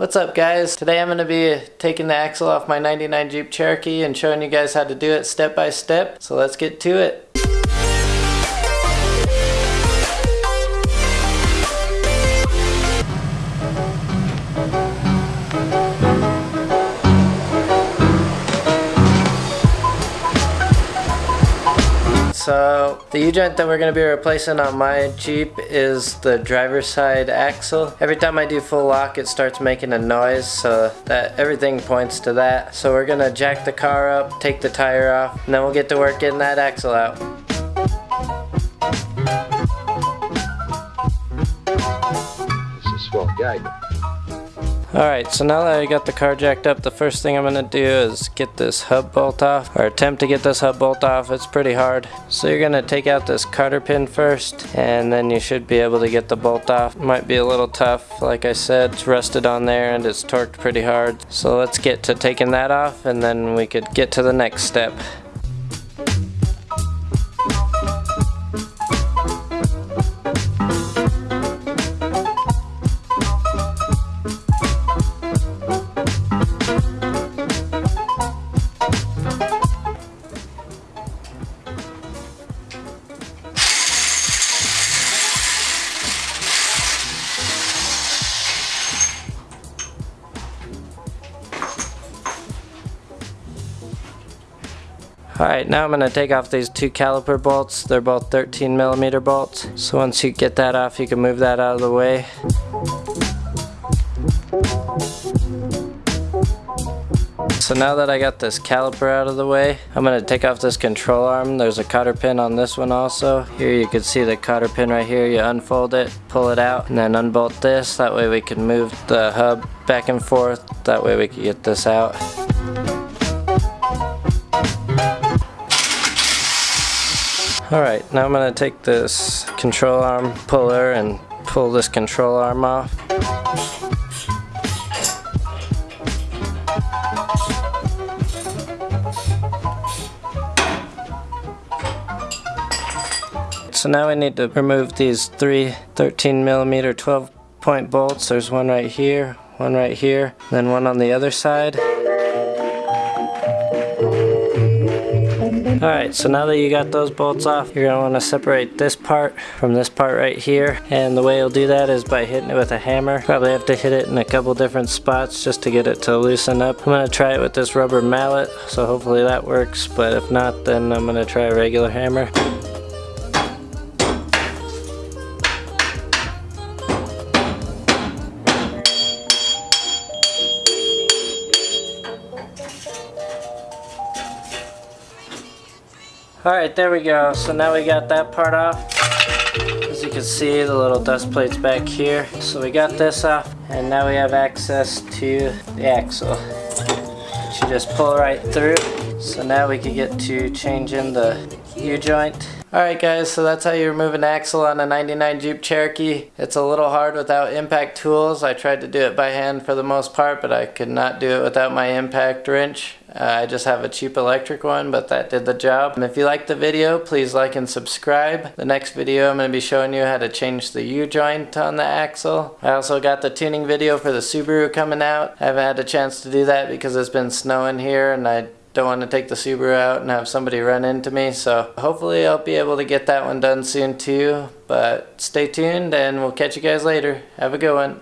What's up guys? Today I'm going to be taking the axle off my 99 Jeep Cherokee and showing you guys how to do it step by step. So let's get to it. So the U-joint that we're going to be replacing on my Jeep is the driver's side axle. Every time I do full lock it starts making a noise so that everything points to that. So we're going to jack the car up, take the tire off, and then we'll get to work getting that axle out. It's a swell gag. Alright, so now that I got the car jacked up, the first thing I'm going to do is get this hub bolt off, or attempt to get this hub bolt off. It's pretty hard. So you're going to take out this cotter pin first, and then you should be able to get the bolt off. Might be a little tough, like I said, it's rusted on there and it's torqued pretty hard. So let's get to taking that off, and then we could get to the next step. Alright, now I'm going to take off these two caliper bolts. They're both 13 millimeter bolts. So once you get that off, you can move that out of the way. So now that I got this caliper out of the way, I'm going to take off this control arm. There's a cotter pin on this one also. Here you can see the cotter pin right here. You unfold it, pull it out, and then unbolt this. That way we can move the hub back and forth. That way we can get this out. Alright, now I'm going to take this control arm puller and pull this control arm off. So now we need to remove these three 13 millimeter 12 point bolts. There's one right here, one right here, then one on the other side. Alright, so now that you got those bolts off, you're going to want to separate this part from this part right here. And the way you'll do that is by hitting it with a hammer. Probably have to hit it in a couple different spots just to get it to loosen up. I'm going to try it with this rubber mallet, so hopefully that works. But if not, then I'm going to try a regular hammer. Alright, there we go. So now we got that part off. As you can see, the little dust plate's back here. So we got this off, and now we have access to the axle. You just pull right through. So now we can get to changing the U-joint. Alright guys, so that's how you remove an axle on a 99 Jeep Cherokee. It's a little hard without impact tools. I tried to do it by hand for the most part, but I could not do it without my impact wrench. Uh, I just have a cheap electric one, but that did the job. And if you liked the video, please like and subscribe. The next video I'm going to be showing you how to change the U-joint on the axle. I also got the tuning video for the Subaru coming out. I haven't had a chance to do that because it's been snowing here and I don't want to take the Subaru out and have somebody run into me so hopefully I'll be able to get that one done soon too but stay tuned and we'll catch you guys later have a good one